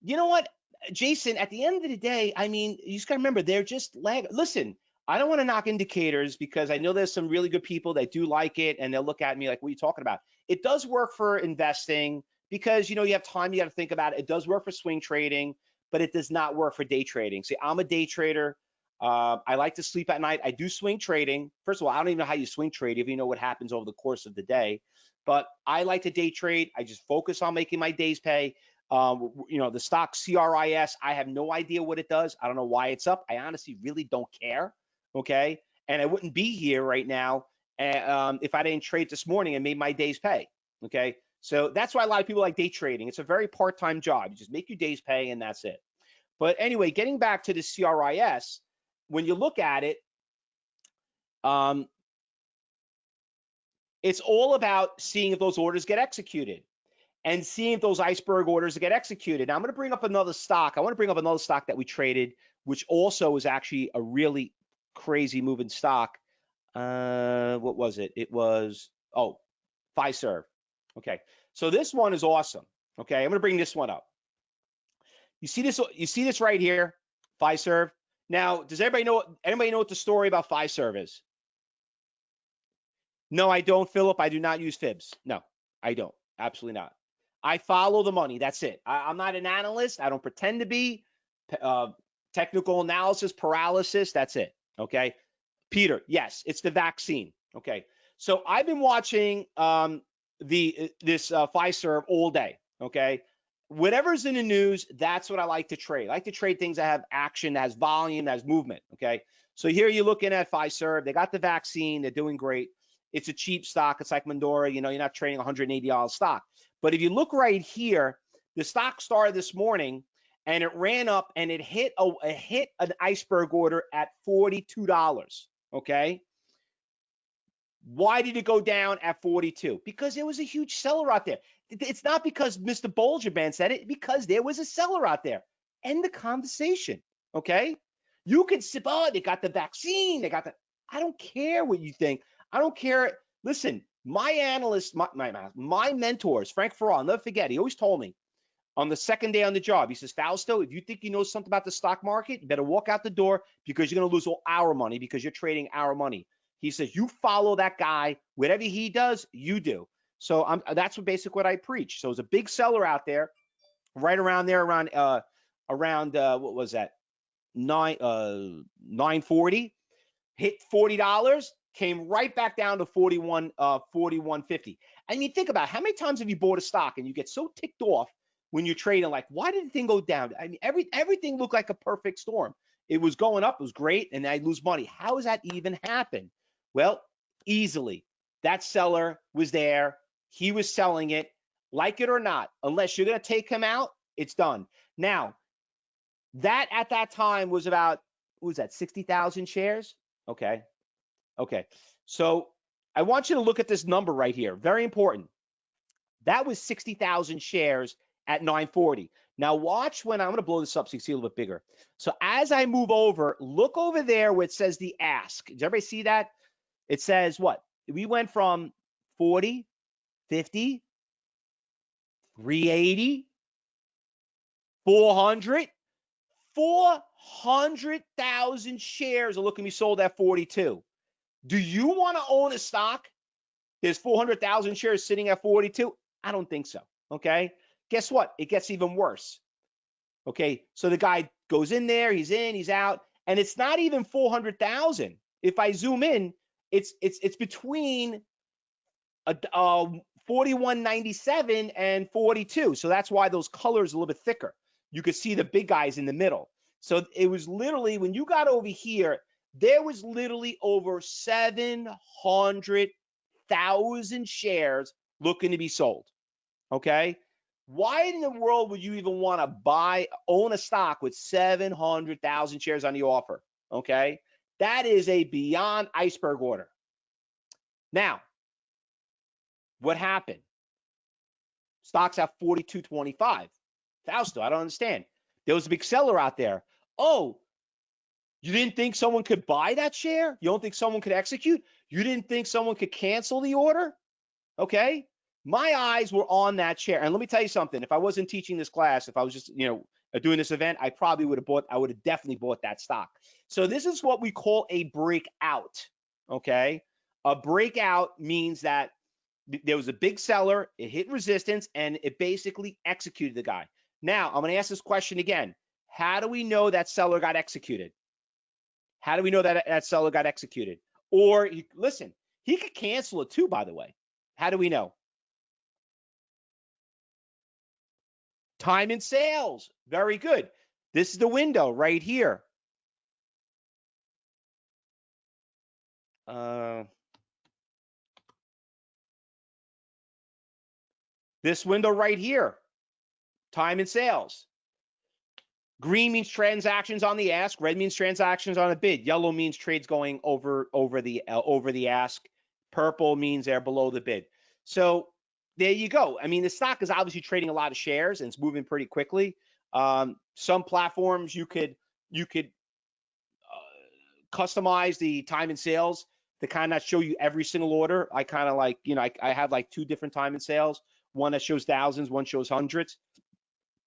you know what, Jason? At the end of the day, I mean, you just gotta remember they're just lag. Listen, I don't want to knock indicators because I know there's some really good people that do like it and they'll look at me like, what are you talking about? It does work for investing because you know you have time, you got to think about it. It does work for swing trading, but it does not work for day trading. See, I'm a day trader. Uh, I like to sleep at night. I do swing trading. First of all, I don't even know how you swing trade if you know what happens over the course of the day. But I like to day trade. I just focus on making my days pay. Um, you know, the stock CRIS, I have no idea what it does. I don't know why it's up. I honestly really don't care. Okay. And I wouldn't be here right now um, if I didn't trade this morning and made my days pay. Okay. So that's why a lot of people like day trading. It's a very part time job. You just make your days pay and that's it. But anyway, getting back to the CRIS, when you look at it, um, it's all about seeing if those orders get executed and seeing if those iceberg orders get executed. Now, I'm going to bring up another stock. I want to bring up another stock that we traded, which also is actually a really crazy moving stock. Uh, what was it? It was, oh, Pfizer. Okay. So this one is awesome. Okay. I'm going to bring this one up. You see this, you see this right here, Pfizer. Now, does everybody know anybody know what the story about Pfizer is? No, I don't, Philip. I do not use fibs. No, I don't. Absolutely not. I follow the money. That's it. I, am not an analyst. I don't pretend to be. Uh, technical analysis paralysis. That's it. Okay. Peter, yes, it's the vaccine. Okay. So I've been watching um, the uh, this uh, Pfizer all day. Okay. Whatever's in the news, that's what I like to trade. I like to trade things that have action, that has volume, that has movement. Okay. So here you're looking at Pfizer. They got the vaccine. They're doing great. It's a cheap stock. It's like Moderna. You know, you're not trading $180 stock. But if you look right here, the stock started this morning and it ran up and it hit a, it hit an iceberg order at $42. Okay. Why did it go down at 42? Because there was a huge seller out there. It's not because Mr. Bollinger Band said it, because there was a seller out there. End the conversation. Okay. You can sip, oh, they got the vaccine. They got the, I don't care what you think. I don't care. Listen, my analysts, my, my, my mentors, Frank Farrar, I'll never forget, he always told me on the second day on the job, he says, Fausto, if you think you know something about the stock market, you better walk out the door because you're going to lose all our money because you're trading our money. He says, you follow that guy, whatever he does, you do. So I'm, that's what basically what I preach. So it's a big seller out there, right around there, around uh, around uh, what was that, nine uh, nine forty, hit forty dollars, came right back down to 41 uh 4150 i mean think about it, how many times have you bought a stock and you get so ticked off when you're trading? Like why did the thing go down? I mean every everything looked like a perfect storm. It was going up it was great and i lose money. How does that even happen well easily that seller was there he was selling it like it or not unless you're going to take him out it's done now that at that time was about what was that 60,000 shares okay Okay, so I want you to look at this number right here. Very important. That was 60,000 shares at 940. Now watch when I'm going to blow this up so you see a little bit bigger. So as I move over, look over there where it says the ask. Does everybody see that? It says what? We went from 40, 50, 380, 400, 400,000 shares are looking to be sold at 42. Do you want to own a stock? There's 400,000 shares sitting at 42. I don't think so. Okay. Guess what? It gets even worse. Okay. So the guy goes in there, he's in, he's out, and it's not even 400,000. If I zoom in, it's it's it's between a, uh, 41.97 and 42. So that's why those colors are a little bit thicker. You could see the big guys in the middle. So it was literally when you got over here, there was literally over 700,000 shares looking to be sold. Okay. Why in the world would you even want to buy, own a stock with 700,000 shares on the offer? Okay. That is a beyond iceberg order. Now, what happened? Stocks at 42.25. Fausto, I don't understand. There was a big seller out there. Oh, you didn't think someone could buy that share? You don't think someone could execute? You didn't think someone could cancel the order? Okay. My eyes were on that share. And let me tell you something. If I wasn't teaching this class, if I was just, you know, Uh, doing this event, I probably would have bought, I would have definitely bought that stock. So this is what we call a breakout. Okay. A breakout means that there was a big seller, it hit resistance, and it basically executed the guy. Now, I'm going to ask this question again. How do we know that seller got executed? How do we know that that seller got executed? Or listen, he could cancel it too, by the way. How do we know? Time and sales. Very good. This is the window right here. Uh, this window right here. Time and sales. Green means transactions on the ask. Red means transactions on a bid. Yellow means trades going over over the uh, over the ask. Purple means they're below the bid. So there you go. I mean, the stock is obviously trading a lot of shares and it's moving pretty quickly. Um, some platforms you could you could uh, customize the time and sales to kind of show you every single order. I kind of like you know I, I have like two different time and sales. One that shows thousands, one shows hundreds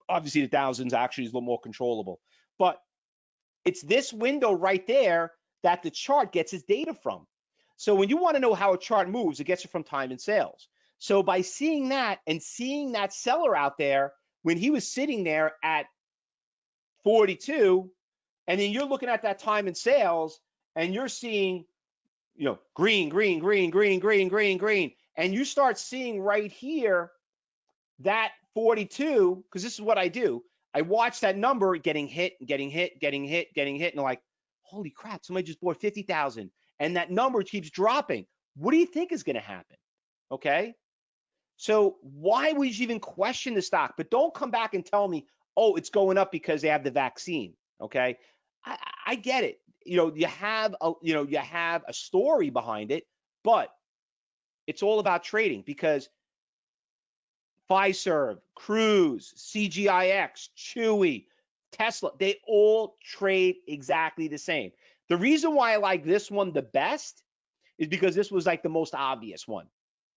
obviously the thousands actually is a little more controllable. But it's this window right there that the chart gets its data from. So when you want to know how a chart moves, it gets it from time and sales. So by seeing that and seeing that seller out there when he was sitting there at 42, and then you're looking at that time in sales and you're seeing, you know, green, green, green, green, green, green, green, and you start seeing right here that 42, because this is what I do. I watch that number getting hit, getting hit, getting hit, getting hit, and like, holy crap, somebody just bought 50,000 and that number keeps dropping. What do you think is going to happen? Okay. So why would you even question the stock? But don't come back and tell me, oh, it's going up because they have the vaccine. Okay. I, I get it. You know, you have a, you know, you have a story behind it, but it's all about trading because Pfizer, CRIS, CGIX, Chewy, Tesla, they all trade exactly the same. The reason why I like this one the best is because this was like the most obvious one.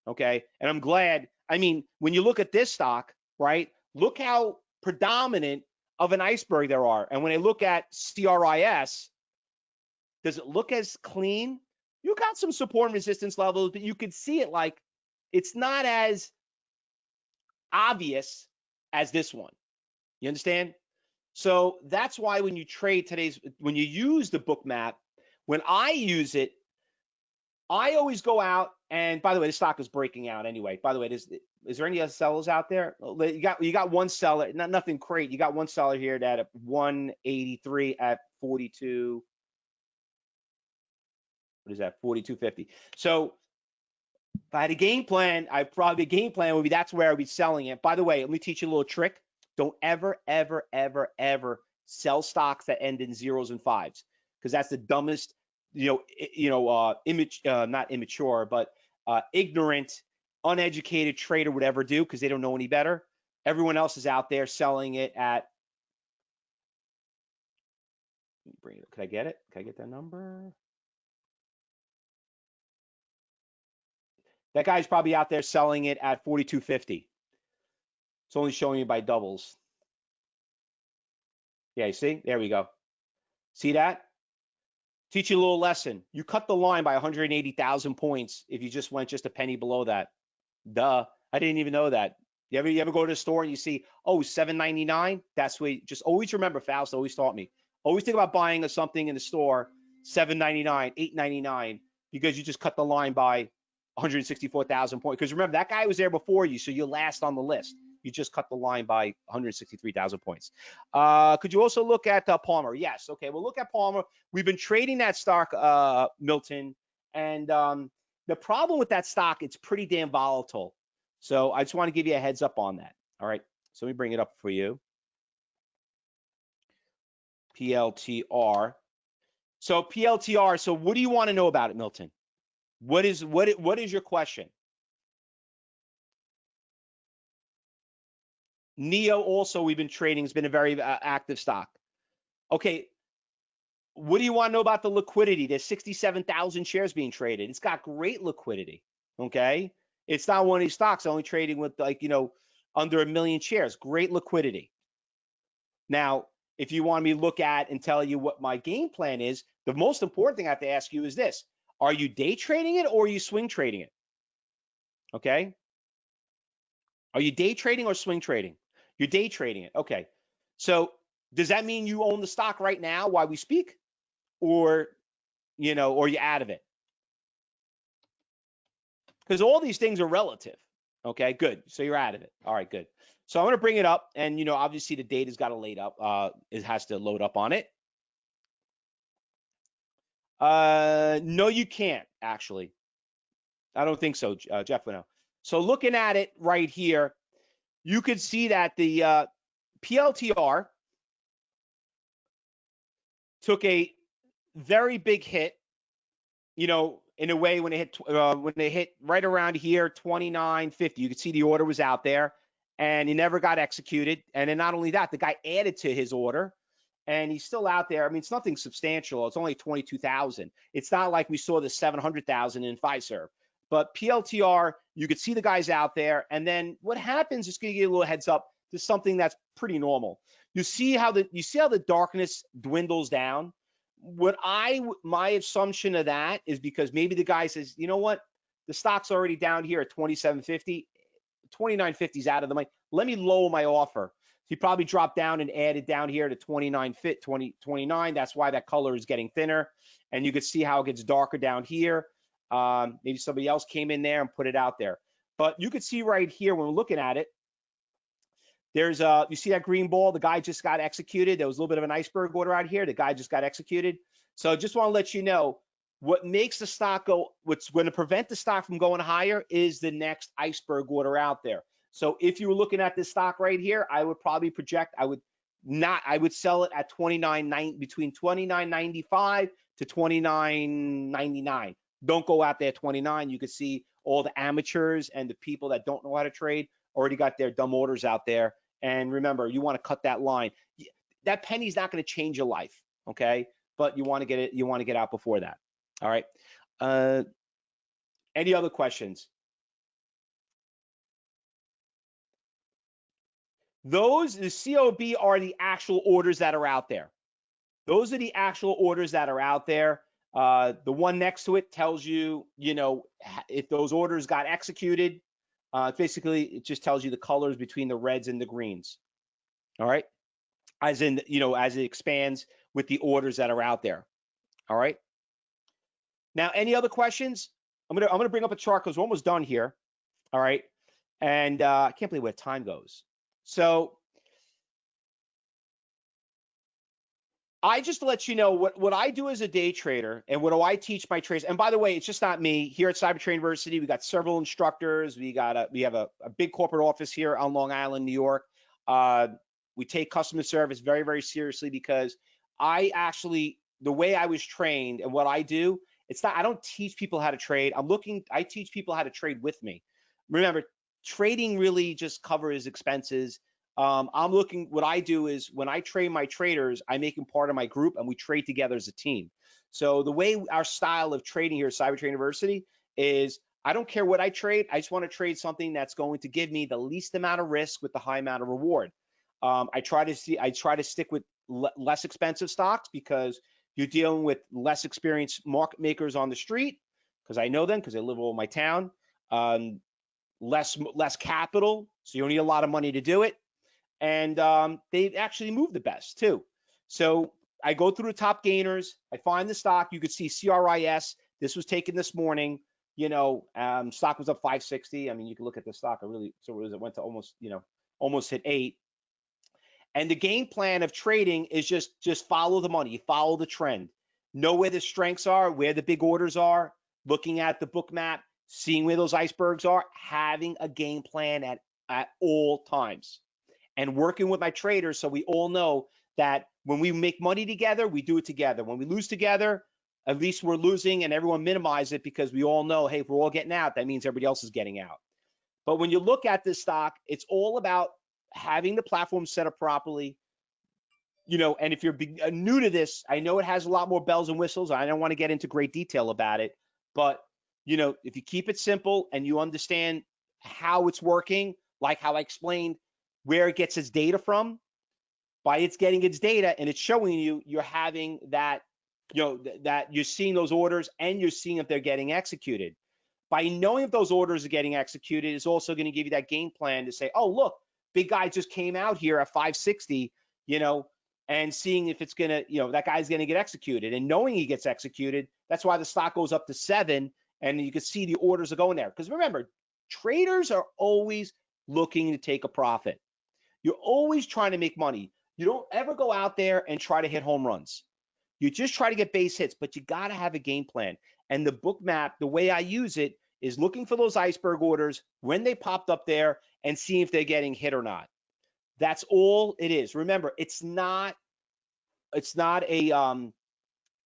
Okay. And I'm glad. I mean, when you look at this stock, right, look how predominant of an iceberg there are. And when I look at CRIS, does it look as clean? You got some support and resistance levels, but you could see it like it's not as obvious as this one. You understand? So that's why when you trade today's, when you use the Bookmap, when I use it, I always go out and by the way, the stock is breaking out anyway. By the way, is is there any other sellers out there? You got you got one seller, not nothing great. You got one seller here that at 183 at 42. What is that? 42.50. So if I had a game plan, I probably game plan would be that's where I'd be selling it. By the way, let me teach you a little trick. Don't ever, ever, ever, ever sell stocks that end in zeros and fives because that's the dumbest, you know, you know, uh, image, uh, not immature, but uh, ignorant, uneducated trader would ever do because they don't know any better. Everyone else is out there selling it at. Bring it. Could I get it? Can I get that number? That guy's probably out there selling it at 42.50. It's only showing you by doubles. Yeah, you see? There we go. See that? Teach you a little lesson. You cut the line by 180,000 points if you just went just a penny below that. Duh. I didn't even know that. You ever, you ever go to the store and you see, oh, 7.99? That's what you, just always remember, Faust always taught me. Always think about buying something in the store, 7.99, 8.99, because you just cut the line by 164,000 points. Because remember, that guy was there before you, so you're last on the list you just cut the line by 163,000 points. Uh, could you also look at uh, Palantir? Yes. Okay. We'll look at Palantir. We've been trading that stock, uh, Milton, and um, the problem with that stock, it's pretty damn volatile. So I just want to give you a heads up on that. All right. So let me bring it up for you. PLTR. So PLTR. So what do you want to know about it, Milton? What is what what is your question? NIO also we've been trading has been a very uh, active stock. Okay, what do you want to know about the liquidity? There's 67,000 shares being traded. It's got great liquidity. Okay, it's not one of these stocks only trading with like you know under a million shares. Great liquidity. Now, if you want me to look at and tell you what my game plan is, the most important thing I have to ask you is this: Are you day trading it or are you swing trading it? Okay. Are you day trading or swing trading? You're day trading it. Okay. So does that mean you own the stock right now while we speak? Or, you know, or you out of it? Because all these things are relative. Okay, good. So you're out of it. All right, good. So I'm to bring it up, and you know, obviously the data's got to load up. Uh, it has to load up on it. Uh, no, you can't actually. I don't think so, uh, Jeff. No. So looking at it right here, you could see that the uh, PLTR took a very big hit, you know, in a way when it hit uh, when they hit right around here 29.50. You could see the order was out there and he never got executed. And then not only that, the guy added to his order and he's still out there. I mean, it's nothing substantial. It's only 22,000. It's not like we saw the 700,000 in Pfizer. But PLTR, you could see the guys out there. And then what happens, just gonna give you a little heads up, to something that's pretty normal. You see how the you see how the darkness dwindles down. what I my assumption of that is because maybe the guy says, you know what, the stock's already down here at 2750, 2950 is out of the money. Let me lower my offer. He probably dropped down and added down here to 29 fit 20 29. That's why that color is getting thinner, and you could see how it gets darker down here. Um, maybe somebody else came in there and put it out there, but you could see right here when we're looking at it. There's uh, you see that green ball? The guy just got executed. There was a little bit of an iceberg order out here. The guy just got executed. So just want to let you know what makes the stock go. What's going to prevent the stock from going higher is the next iceberg order out there. So if you were looking at this stock right here, I would probably project. I would not. I would sell it at 29 between 29.95 to 29.99. Don't go out there 29. You can see all the amateurs and the people that don't know how to trade already got their dumb orders out there and remember, you want to cut that line. That penny's not going to change your life, okay? But you want to get it. You want to get out before that. All right. Uh, any other questions? Those the COB are the actual orders that are out there. Those are the actual orders that are out there. Uh, the one next to it tells you, you know, if those orders got executed, uh, basically, it just tells you the colors between the reds and the greens. All right. As in, you know, as it expands with the orders that are out there. All right. Now, any other questions? I'm gonna I'm gonna bring up a chart because we're almost done here. All right. And uh, I can't believe where time goes. So I just let you know what, what I do as a day trader and what do I teach my traders. And by the way, it's just not me. Here at Cybertrader University, we got several instructors. We got a we have a, a big corporate office here on Long Island, New York. Uh, we take customer service very, very seriously because I actually the way I was trained and what I do, it's not I don't teach people how to trade. I'm looking, I teach people how to trade with me. Remember, trading really just covers expenses um, I'm looking, what I do is when I train my traders, I make them part of my group and we trade together as a team. So the way our style of trading here at Cybertrader University is I don't care what I trade. I just want to trade something that's going to give me the least amount of risk with the high amount of reward. Um, I try to see, I try to stick with less expensive stocks because you're dealing with less experienced market makers on the street because I know them because they live all my town. Um, less less capital, so you don't need a lot of money to do it and um, they actually move the best too. So I go through the top gainers. I find the stock. You could see CRIS. This was taken this morning. You know, um, stock was up 560. I mean, you can look at the stock. I really so it, was, it went to almost you know almost hit eight. And the game plan of trading is just just follow the money, follow the trend, know where the strengths are, where the big orders are, looking at the Bookmap, seeing where those icebergs are, having a game plan at at all times and working with my traders so we all know that when we make money together, we do it together. When we lose together, at least we're losing and everyone minimize it because we all know, hey, if we're all getting out, that means everybody else is getting out. But when you look at this stock, it's all about having the platform set up properly. You know, and if you're uh, new to this, I know it has a lot more bells and whistles. I don't want to get into great detail about it, but you know, if you keep it simple and you understand how it's working, like how I explained where it gets its data from. By it's getting its data and it's showing you, you're having that, you know, th that you're seeing those orders and you're seeing if they're getting executed. By knowing if those orders are getting executed is also going to give you that game plan to say, oh, look, big guy just came out here at 560, you know, and seeing if it's going to, you know, that guy's going to get executed and knowing he gets executed. That's why the stock goes up to seven and you can see the orders are going there. Because remember, traders are always looking to take a profit. You're always trying to make money. You don't ever go out there and try to hit home runs. You just try to get base hits, but you got to have a game plan. And the Bookmap, the way I use it is looking for those iceberg orders when they popped up there and seeing if they're getting hit or not. That's all it is. Remember, it's not it's not a um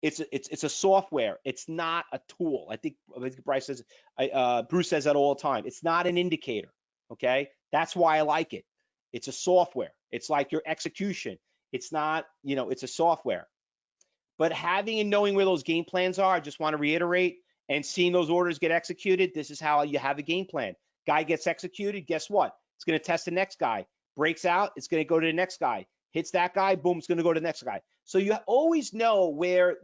it's it's it's a software. It's not a tool. I think, Bryce says uh, Bruce says that all the time. It's not an indicator. Okay, that's why I like it. It's a software. It's like your execution. It's not, you know, it's a software. But having and knowing where those game plans are, I just want to reiterate and seeing those orders get executed, this is how you have a game plan. Guy gets executed, guess what? It's going to test the next guy. Breaks out, it's going to go to the next guy. hits that guy, boom, it's going to go to the next guy. So you always know where,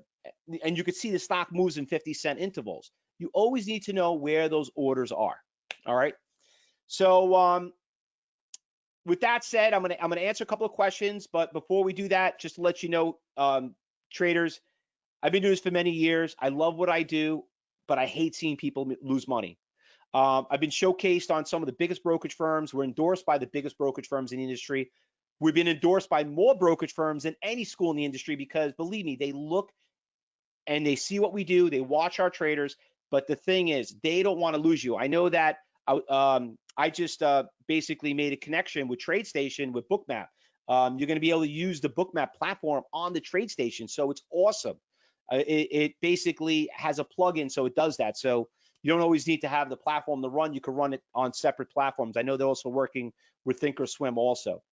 and you can see the stock moves in 50 cent intervals. You always need to know where those orders are. All right. So um, with that said, I'm gonna I'm gonna answer a couple of questions, but before we do that, just to let you know, um, traders, I've been doing this for many years. I love what I do, but I hate seeing people lose money. Um, I've been showcased on some of the biggest brokerage firms. We're endorsed by the biggest brokerage firms in the industry. We've been endorsed by more brokerage firms than any school in the industry because believe me, they look and they see what we do. They watch our traders. But the thing is, they don't want to lose you. I know that uh, um, I just uh, basically made a connection with TradeStation with Bookmap. Um, you're going to be able to use the Bookmap platform on the TradeStation, so it's awesome. Uh, it, it, basically has a plugin, so it does that. So you don't always need to have the platform to run. You can run it on separate platforms. I know they're also working with Thinkorswim also.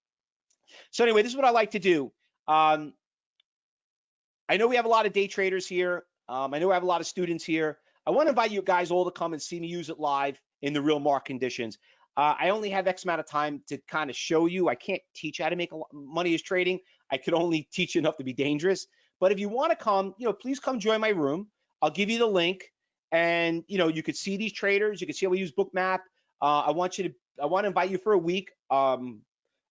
So anyway, this is what I like to do. Um, I know we have a lot of day traders here. Um, I know I have a lot of students here. I want to invite you guys all to come and see me use it live in the real market conditions. Uh, I only have X amount of time to kind of show you. I can't teach how to make money as trading. I could only teach enough to be dangerous. But if you want to come, you know, please come join my room. I'll give you the link, and you know, you could see these traders. You can see how we use Bookmap. Uh, I want you to. I want to invite you for a week. Um,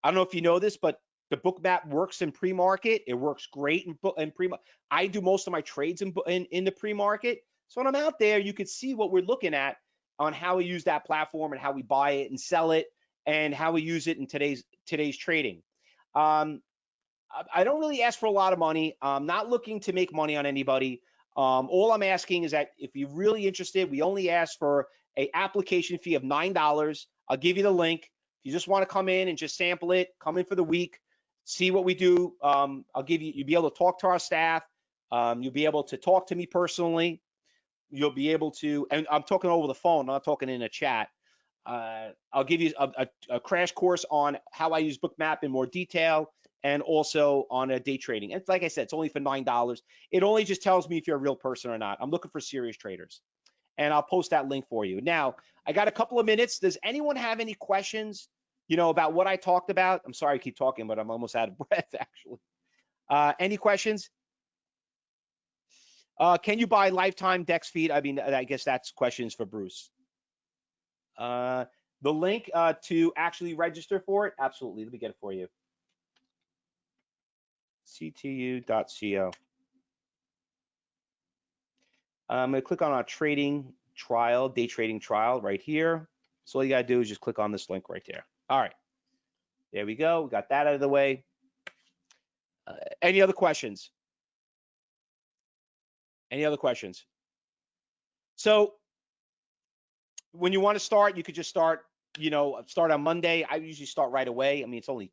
I don't know if you know this, but the Bookmap works in pre-market. It works great in, in pre. I do most of my trades in in, in the pre-market. So when I'm out there, you can see what we're looking at on how we use that platform and how we buy it and sell it and how we use it in today's today's trading. Um, I don't really ask for a lot of money. I'm not looking to make money on anybody. Um, all I'm asking is that if you're really interested, we only ask for a application fee of nine dollars. I'll give you the link. If you just want to come in and just sample it, come in for the week, see what we do. Um, I'll give you. You'll be able to talk to our staff. Um, you'll be able to talk to me personally you'll be able to, and I'm talking over the phone, not talking in a chat. Uh, I'll give you a, a, a, crash course on how I use Bookmap in more detail and also on a day trading. And like I said, it's only for $9. It only just tells me if you're a real person or not. I'm looking for serious traders. And I'll post that link for you. Now, I got a couple of minutes. Does anyone have any questions, you know, about what I talked about? I'm sorry I keep talking, but I'm almost out of breath, actually. Uh, any questions? Uh, can you buy lifetime dxFeed? I mean, I guess that's questions for Bruce. Uh, the link uh, to actually register for it, absolutely. Let me get it for you. ctu.co. I'm going to click on our trading trial, day trading trial right here. So all you got to do is just click on this link right there. All right. There we go. We got that out of the way. Uh, any other questions? Any other questions? So when you want to start, you could just start, you know, start on Monday. I usually start right away. I mean, it's only,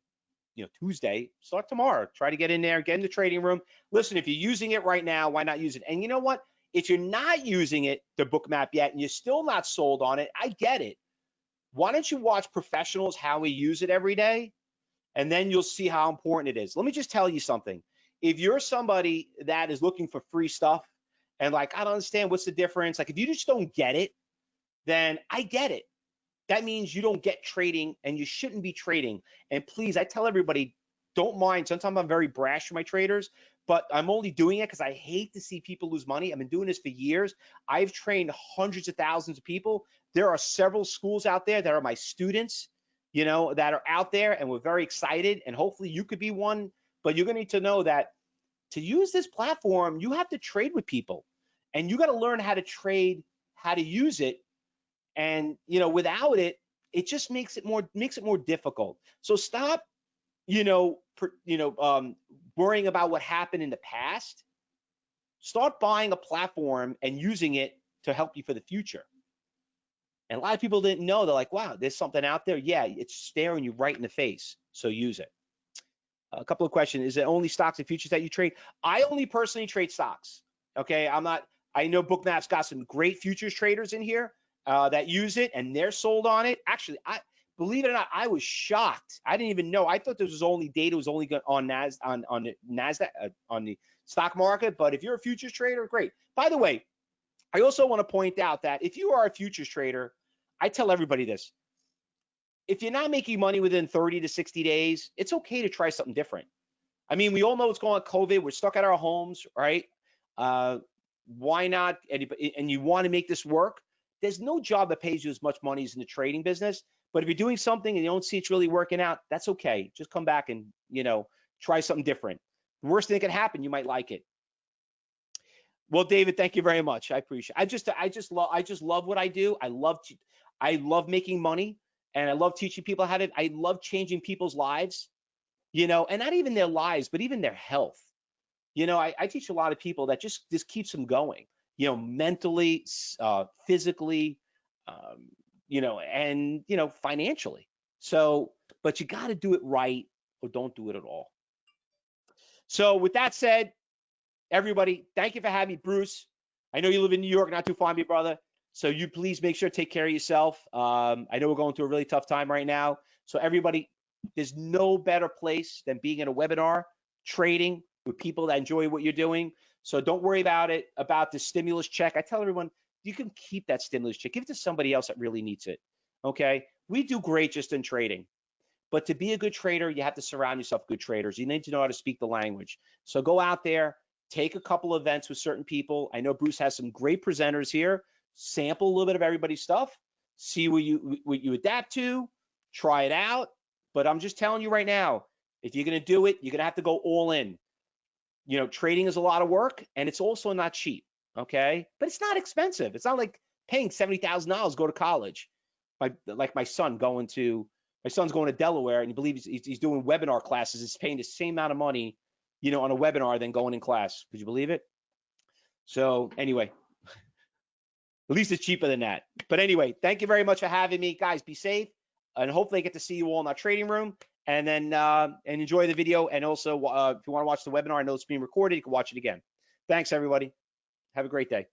you know, Tuesday. Start tomorrow. Try to get in there, get in the trading room. Listen, if you're using it right now, why not use it? And you know what? If you're not using it, the Bookmap yet, and you're still not sold on it, I get it. Why don't you watch professionals how we use it every day? And then you'll see how important it is. Let me just tell you something. If you're somebody that is looking for free stuff, and like, I don't understand what's the difference. Like, if you just don't get it, then I get it. That means you don't get trading and you shouldn't be trading. And please, I tell everybody, don't mind. Sometimes I'm very brash with my traders, but I'm only doing it because I hate to see people lose money. I've been doing this for years. I've trained hundreds of thousands of people. There are several schools out there that are my students, you know, that are out there and we're very excited. And hopefully you could be one, but you're going to need to know that to use this platform, you have to trade with people and you got to learn how to trade, how to use it. And, you know, without it, it just makes it more, makes it more difficult. So stop, you know, per, you know, um, worrying about what happened in the past. Start buying a platform and using it to help you for the future. And a lot of people didn't know. They're like, wow, there's something out there. Yeah, it's staring you right in the face. So use it a couple of questions. Is it only stocks and futures that you trade? I only personally trade stocks. Okay, I'm not. I know Bookmap's got some great futures traders in here uh, that use it and they're sold on it. Actually, I believe it or not, I was shocked. I didn't even know. I thought this was only data was only on Nas on on the Nasdaq uh, on the stock market. But if you're a futures trader, great. By the way, I also want to point out that if you are a futures trader, I tell everybody this if you're not making money within 30 to 60 days, it's okay to try something different. I mean, we all know what's going on COVID. We're stuck at our homes, right? Uh, why not? And, you want to make this work. There's no job that pays you as much money as in the trading business. But if you're doing something and you don't see it's really working out, that's okay. Just come back and, you know, try something different. The worst thing that can happen, you might like it. Well, David, thank you very much. I appreciate. It. I just, I just love, I just love what I do. I love, to, I love making money, and I love teaching people how to. I love changing people's lives, you know, and not even their lives, but even their health. You know, I, I teach a lot of people that just just keeps them going. You know, mentally, uh, physically, um, you know, and you know, financially. So, but you got to do it right, or don't do it at all. So, with that said, everybody, thank you for having me, Bruce. I know you live in New York, not too far, me brother. So you please make sure to take care of yourself. Um, I know we're going through a really tough time right now. So everybody, there's no better place than being in a webinar, trading with people that enjoy what you're doing. So don't worry about it, about the stimulus check. I tell everyone, you can keep that stimulus check. Give it to somebody else that really needs it. Okay. We do great just in trading. But to be a good trader, you have to surround yourself with good traders. You need to know how to speak the language. So go out there, take a couple events with certain people. I know Bruce has some great presenters here. Sample a little bit of everybody's stuff, see what you what you adapt to, try it out. But I'm just telling you right now, if you're gonna do it, you're gonna have to go all in. You know, trading is a lot of work and it's also not cheap. Okay, but it's not expensive. It's not like paying seventy thousand dollars go to college. My like my son going to my son's going to Delaware and he believes he's, he's doing webinar classes. He's paying the same amount of money you know, on a webinar than going in class. Could you believe it? So anyway, at least it's cheaper than that. But anyway, thank you very much for having me, guys. Be safe, and hopefully I get to see you all in our trading room. And then uh, and enjoy the video. And also, uh, if you want to watch the webinar, I know it's being recorded. You can watch it again. Thanks, everybody. Have a great day.